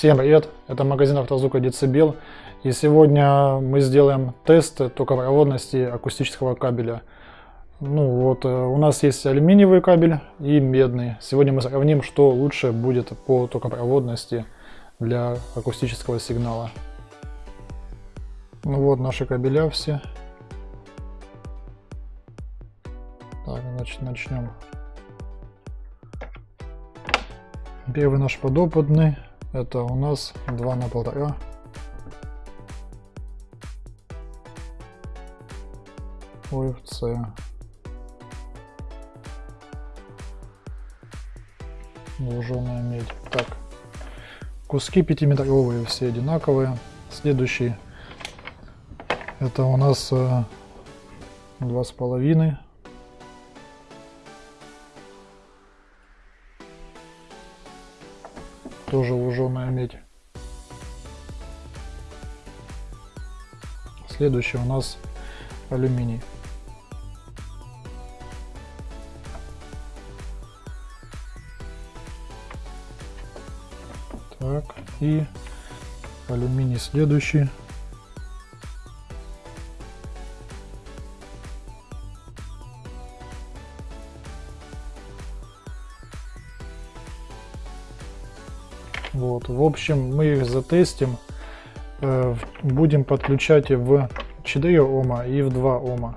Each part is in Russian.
Всем привет, это магазин автозвука Децибел. И сегодня мы сделаем тест токопроводности акустического кабеля. Ну вот, э, у нас есть алюминиевый кабель и медный. Сегодня мы сравним, что лучше будет по токопроводности для акустического сигнала. Ну вот наши кабеля все. Так, значит, начнем. Первый наш подопытный. Это у нас 2 на полтора. ОФЦ. Луженая медь. Так. Куски 5-метровые, все одинаковые. Следующий. Это у нас э, два с половиной тоже медь. Следующий у нас алюминий. Так, и алюминий следующий. Вот, в общем, мы их затестим. Э, будем подключать в 4 Ома и в 2 Ома.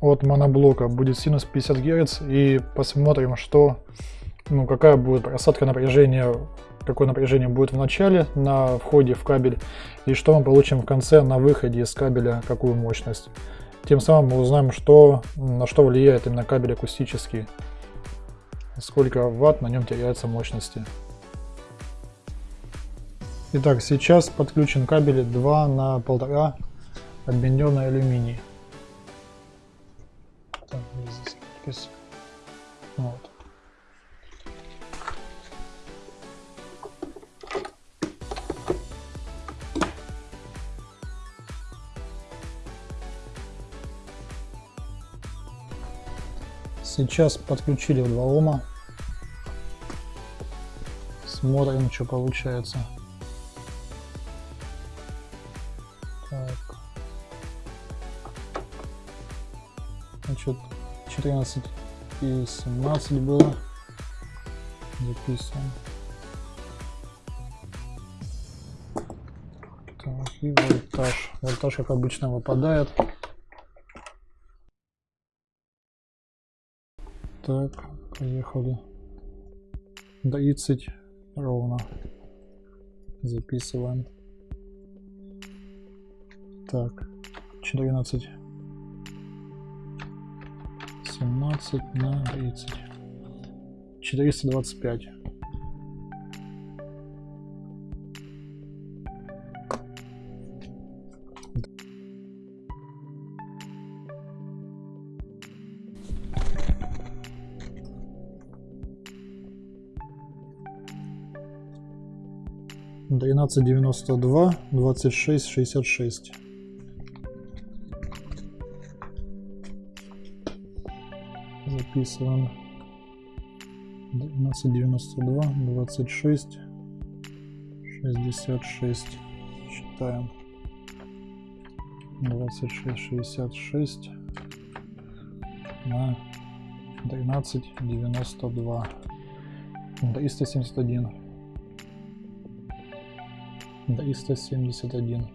От моноблока будет синус 50 Гц и посмотрим, что, ну, какая будет просадка напряжения, какое напряжение будет в начале на входе в кабель и что мы получим в конце на выходе из кабеля, какую мощность. Тем самым мы узнаем, что, на что влияет именно кабель акустический, сколько ватт на нем теряется мощности. Итак, сейчас подключен кабель 2 на 1,5 объединенный алюминий. Так, здесь Вот. Сейчас подключили в 2 ома. Смотрим, что получается. 14 и 17 было. Записываем. Так, и вольтаж. Вольтаж, как обычно, выпадает. Так, поехали. 30 ровно. Записываем. Так, 14 17 на 30. 425. Двенадцать девяносто два, двадцать шесть, шестьдесят шесть. Записываем. 1292 26 66 считаем. 26 66 на 13 92 371 371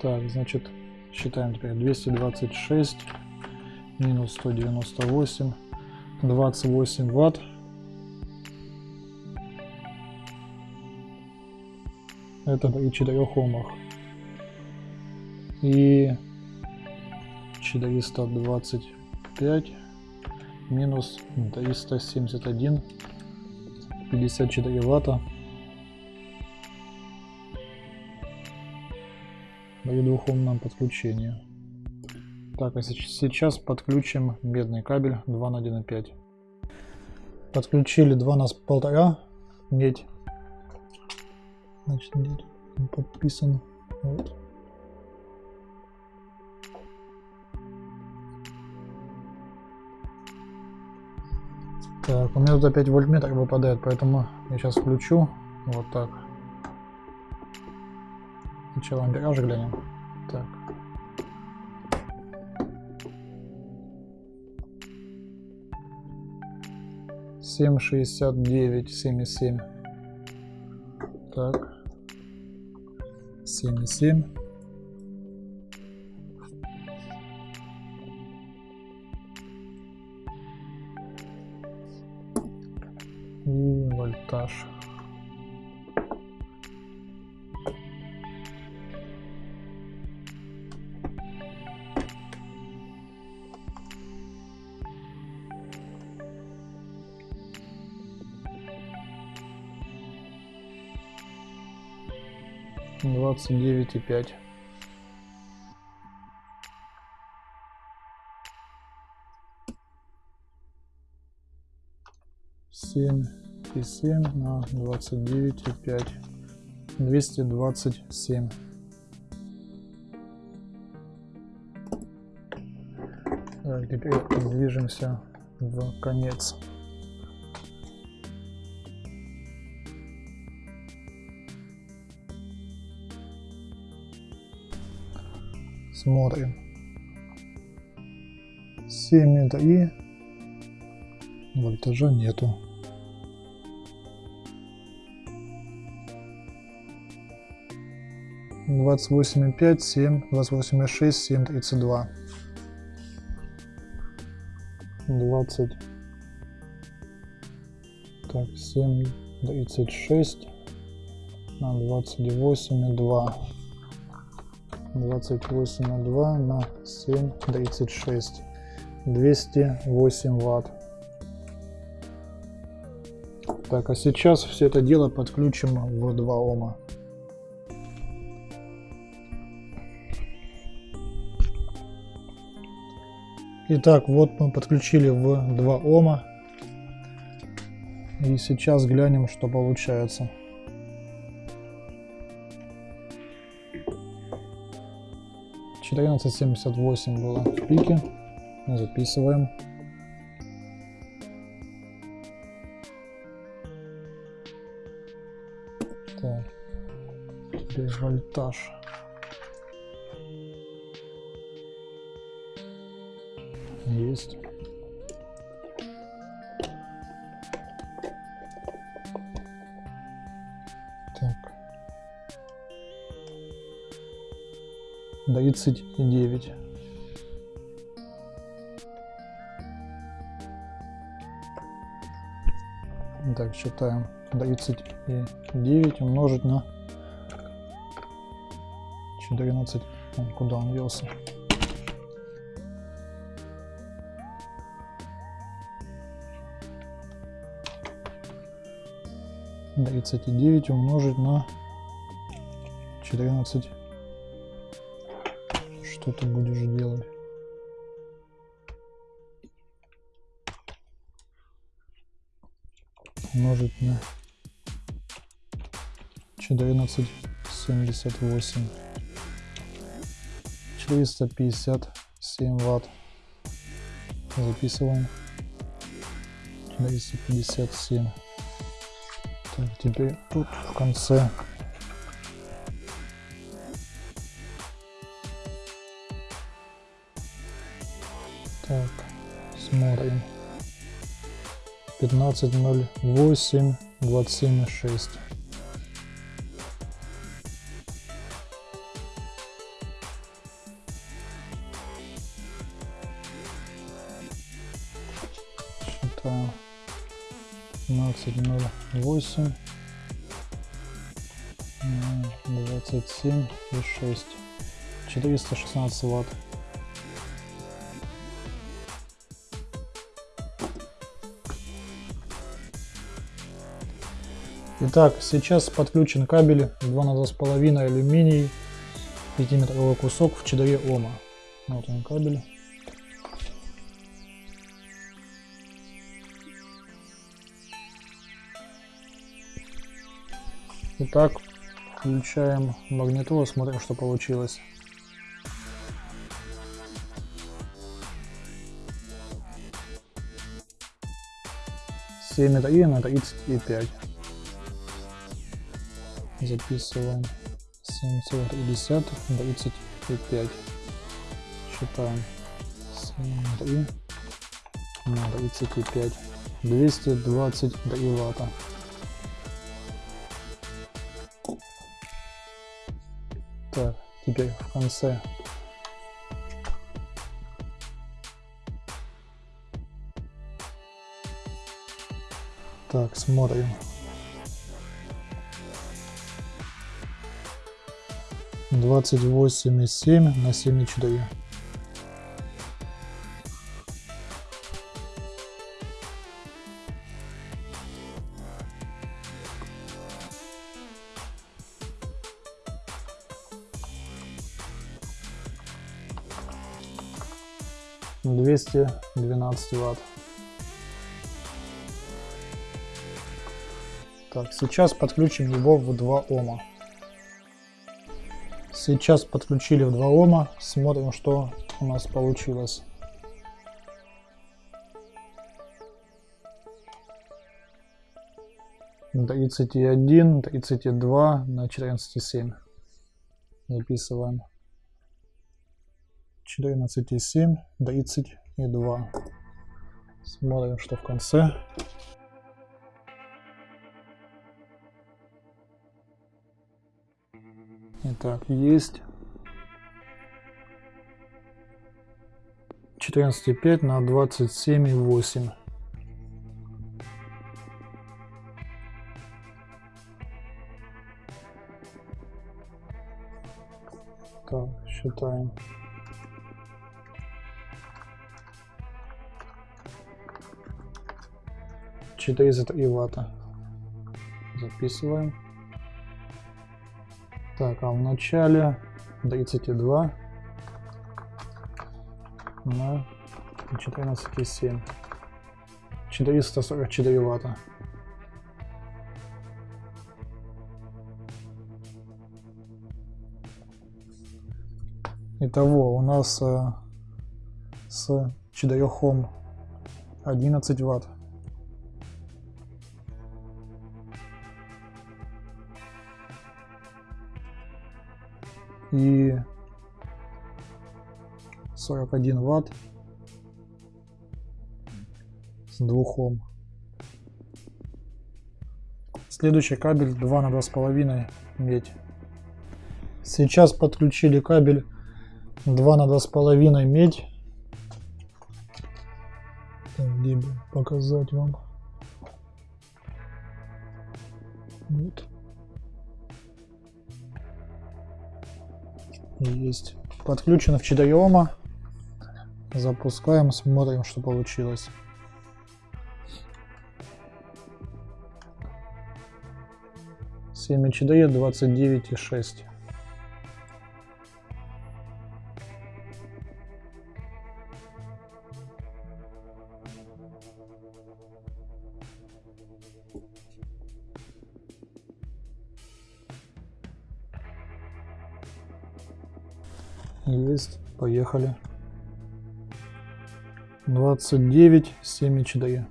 так значит считаем теперь. 226 минус 198, 28 ватт. Это при 4 омах. И 425 минус 371, 54 ватта. При двухомном подключении. Так, а сейчас подключим медный кабель 2 на 1,5. Подключили 2 на 1,5 медь. Значит, медь подписан. Вот. Так, у меня тут опять вольтметр выпадает, поэтому я сейчас включу. Вот так. Сначала ампераж глянем. Так. Семь шестьдесят девять, семь семь. Так. Семь семь. И вольтаж. Двадцать девять и пять. Семь и семь на двадцать девять и пять. Двести двадцать семь. Так, теперь движемся в конец. Смотрим. 7 это и вольтажа нету. Двадцать восемь и пять, семь, двадцать восемь и шесть, семь, тридцать два. Двадцать. Так, семь, тридцать шесть на двадцать восемь и два. 28,2 на 7,36 208 ватт так а сейчас все это дело подключим в 2 ома Итак, вот мы подключили в 2 ома. И сейчас глянем, что получается. 1478 было в пике. Записываем. Так. Вольтаж. Есть. 39. Так, считаем. 39 умножить на 14. Куда он делся? Тридцать девять умножить на четырнадцать что ты будешь делать? Умножить на 14,78. 457 ватт. Записываем. 457. Так, теперь тут в конце смотрим. 15.08, 27.6. Считаем. 15.08. 27 и 6. 416 ватт. Итак, сейчас подключен кабель 2 на 2,5 алюминий 5-метровый кусок в 4 Ома. Вот он кабель. Итак, включаем магнитолу, смотрим, что получилось. 7 и на 35. Записываем 7,1 35. Считаем 7 на 35. 223 ватта. Так, теперь в конце Так, смотрим. Двадцать восемь и семь на семь и четыре. Двести двенадцать ватт. Так, сейчас подключим его в 2 Ома. Сейчас подключили в 2 Ома, смотрим, что у нас получилось. Тридцать один, тридцать два на четырнадцать семь. Записываем. Четырнадцать семь, тридцать два. Смотрим, что в конце. Итак, есть 14,5 на 27,8. Так, считаем. Четыреста и ватта. Записываем. Так, а в начале 32 на 14,7. 444 ватта. Итого у нас э, с 4 Ом 11 ватт. И 41 ватт с 2 Ом. Следующий кабель 2 на 2,5 медь. Сейчас подключили кабель 2 на 2,5 медь. Где бы показать вам? Вот. Есть. Подключено в 4 Ома. Запускаем, смотрим, что получилось. Семь HDE 29,6. Поехали. 29, 7 HDE.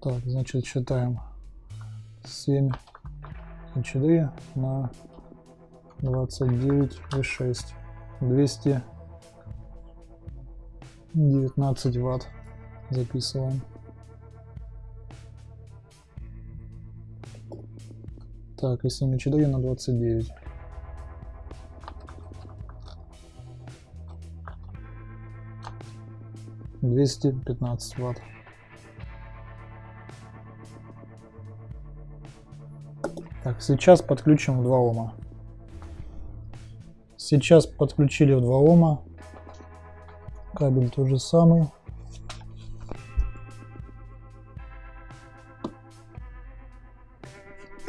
Так, значит, считаем 7 HDE на 29 и 6. 219 ватт записываем. Так, если не 4 на 29. Двести пятнадцать ватт. Так, сейчас подключим в 2 Ома. Сейчас подключили в 2 Ома. Кабель тот же самый.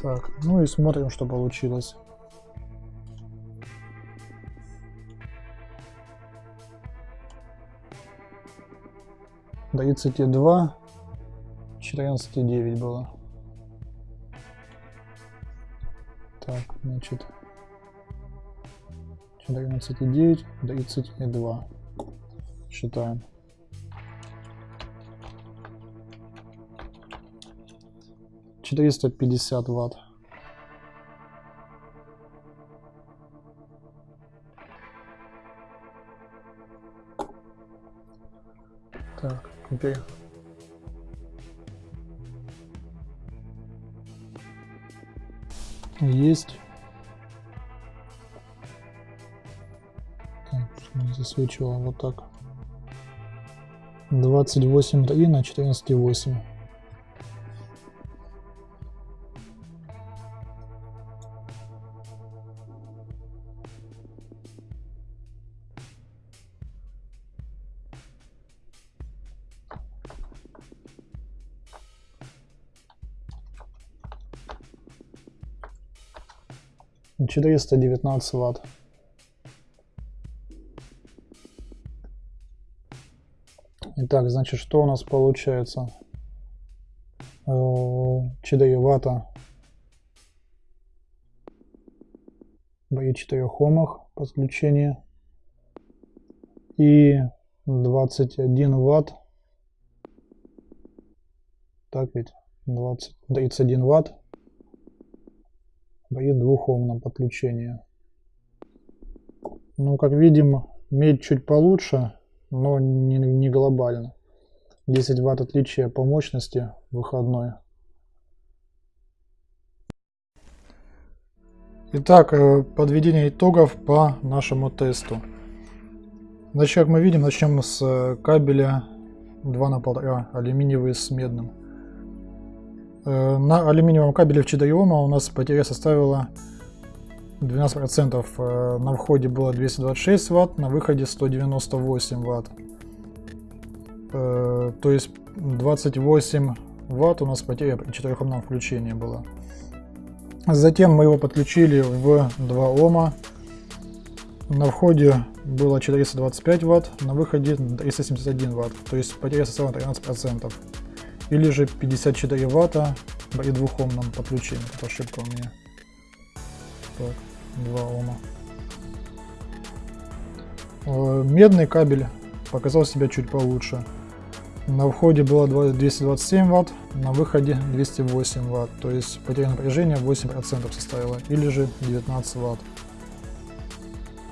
Так, ну и смотрим, что получилось. Тридцать два, четырнадцать девять было. Так, значит, до 11,9, до 32. Считаем. Четыреста пятьдесят ватт. Так, теперь есть. Так, засвечивал вот так. 28.3 на 14.8. Четыреста девятнадцать ватт. Итак, значит, что у нас получается? 4 ватта при 4 омах подключение и 21 ватт так ведь 20 31 ватт при двухомном подключении ну как видим медь чуть получше но не, не глобально. 10 ватт отличия по мощности выходной. Итак, э, подведение итогов по нашему тесту. Значит, как мы видим, начнем с э, кабеля 2 на 1,5 алюминиевый с медным. Э, на алюминиевом кабеле в 4 Ома у нас потеря составила 12% э, на входе было 226 ватт, на выходе 198 ватт. Э, то есть 28 ватт у нас потеря при четырехомном включении была. Затем мы его подключили в 2 Ома. На входе было 425 ватт, на выходе 371 ватт, то есть потеря составила 13%. Или же 54 ватта при двухомном подключении. Это ошибка у меня. Так. 2 Ома. Э, медный кабель показал себя чуть получше. На входе было 227 Вт, на выходе 208 Вт, то есть потеря напряжения 8% составила, или же 19 Вт.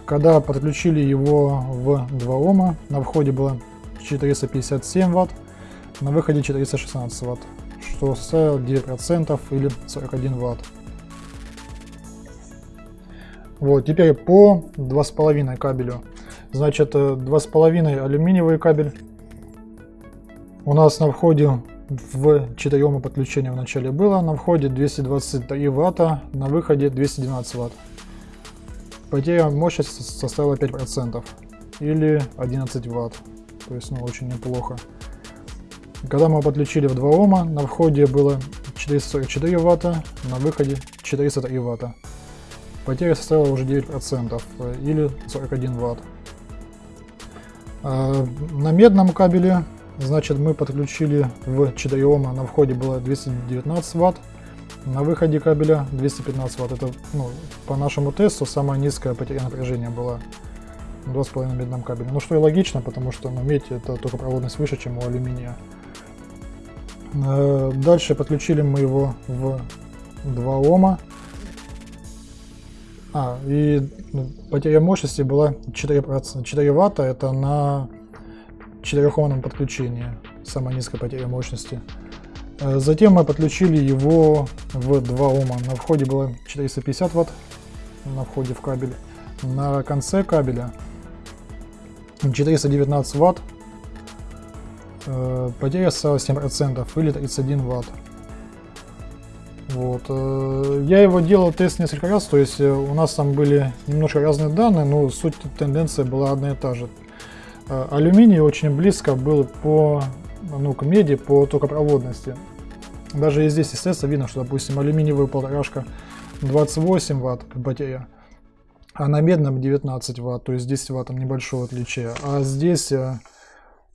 Когда подключили его в 2 Ома, на входе было 457 Вт, на выходе 416 Вт, что составило 9% или 41 Вт. Вот, теперь по 2,5 кабелю. Значит, 2,5 э, алюминиевый кабель. У нас на входе в 4 подключения в начале было. На входе 223 ватта, на выходе 212 ватт. Потеря мощности составила 5% или 11 ватт. То есть, ну, очень неплохо. Когда мы подключили в 2 Ома, на входе было 444 ватта, на выходе 403 ватта. Потеря составила уже 9% э, или 41 ватт. А, на медном кабеле, значит, мы подключили в 4 Ома, на входе было 219 ватт, на выходе кабеля 215 ватт. Это ну, по нашему тесту самая низкая потеря напряжения была 2,5 на медном кабеле. Ну что и логично, потому что ну, медь это только проводность выше, чем у алюминия. Э, дальше подключили мы его в 2 Ома. А, и ну, потеря мощности была 4%, 4 ватта, это на 4-омном подключении, самая низкая потеря мощности. Э, затем мы подключили его в 2 Ома. На входе было 450 ватт, на входе в кабель. На конце кабеля 419 ватт, потеря стала 7% или 31 ватт. Вот. Э, я его делал тест несколько раз, то есть э, у нас там были немножко разные данные, но суть тенденция была одна и та же. Э, алюминий очень близко был по, ну, к меди по токопроводности. Даже и здесь, естественно, видно, что, допустим, алюминиевая полторашка 28 ватт батарея, а на медном 19 ватт, то есть 10 ватт небольшого отличия. А здесь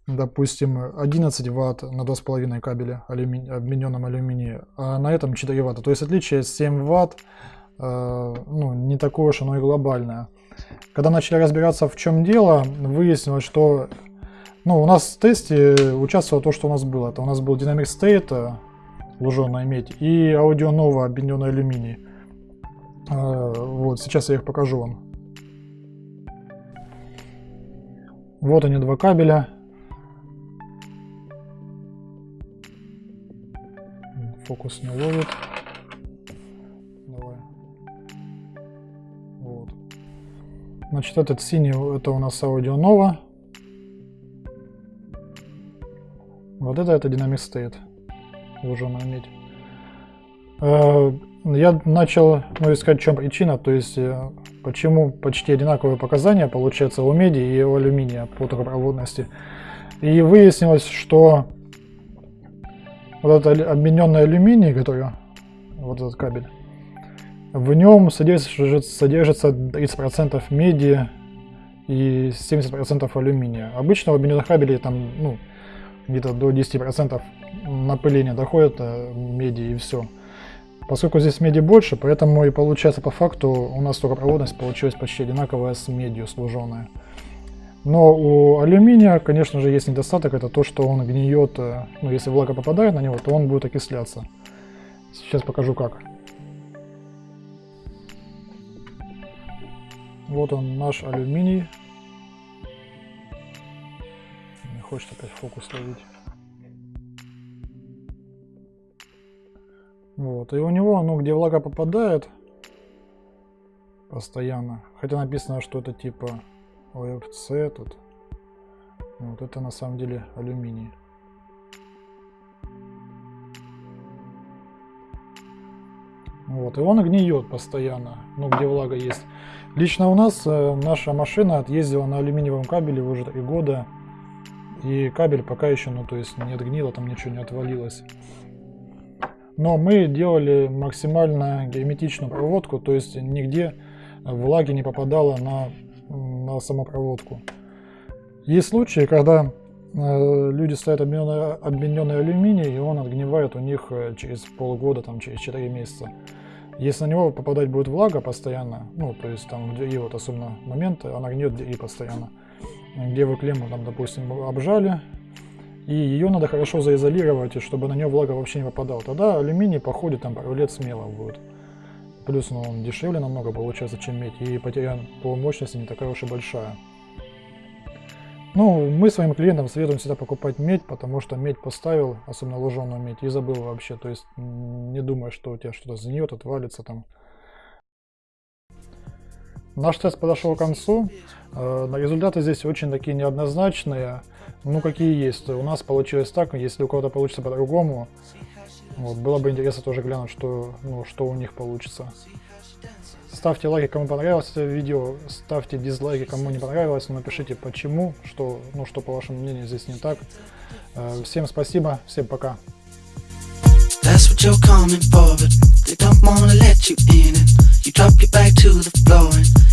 допустим, 11 ватт на 2,5 кабеля алюми... обмененном алюминии, а на этом 4 ватта. То есть отличие 7 ватт, э, ну, не такое уж оно и глобальное. Когда начали разбираться, в чем дело, выяснилось, что ну, у нас в тесте участвовало то, что у нас было. Это у нас был Dynamic State, луженая медь, и Audio Nova, объединенный алюминий. А, вот, сейчас я их покажу вам. Вот они, два кабеля. Фокус не ловит. Давай. Вот. Значит, этот синий, это у нас Audio Nova. Вот это, это State. Луженая медь. Э, я начал ну, искать, в чем причина, то есть э, почему почти одинаковые показания получаются у меди и у алюминия по трубопроводности. И выяснилось, что вот этот обмененный алюминий, который, вот этот кабель, в нем содержится, содержится 30% меди и 70% алюминия. Обычно в обмененных кабелей там ну, где-то до 10% напыления доходит э, меди и все. Поскольку здесь меди больше, поэтому и получается по факту у нас токопроводность получилась почти одинаковая с медью служенная. Но у алюминия, конечно же, есть недостаток, это то, что он гниет, э, ну если влага попадает на него, то он будет окисляться. Сейчас покажу как. Вот он наш алюминий. Не хочет опять фокус ловить. Вот, и у него, ну, где влага попадает постоянно, хотя написано, что это типа ОФЦ тут, вот это на самом деле алюминий. Вот, и он гниет постоянно, ну, где влага есть. Лично у нас э, наша машина отъездила на алюминиевом кабеле уже три года, и кабель пока еще, ну, то есть не отгнило, там ничего не отвалилось. Но мы делали максимально герметичную проводку, то есть нигде влаги не попадало на, на саму проводку. Есть случаи, когда э, люди ставят обмененный, обмененный алюминий, и он отгнивает у них э, через полгода, там, через 4 месяца. Если на него попадать будет влага постоянно, ну, то есть там, где и вот особенно момент, она гниет и постоянно. Где вы клемму, там, допустим, обжали, и ее надо хорошо заизолировать, чтобы на нее влага вообще не попадала. Тогда алюминий походит там пару лет смело будет. Плюс ну, он дешевле намного получается, чем медь, и потеря по мощности не такая уж и большая. Ну, мы своим клиентам советуем всегда покупать медь, потому что медь поставил, особенно луженую медь, и забыл вообще. То есть не думай, что у тебя что-то сгниет, отвалится там. Наш тест подошел к концу. Э, результаты здесь очень такие неоднозначные. Ну, какие есть. У нас получилось так, если у кого-то получится по-другому, вот, было бы интересно тоже глянуть, что, ну, что у них получится. Ставьте лайки, кому понравилось это видео, ставьте дизлайки, кому не понравилось, но напишите почему, что, ну, что по вашему мнению здесь не так. Э, всем спасибо, всем пока. That's what you're coming for, but they don't wanna let you in it. You drop your back to the floor and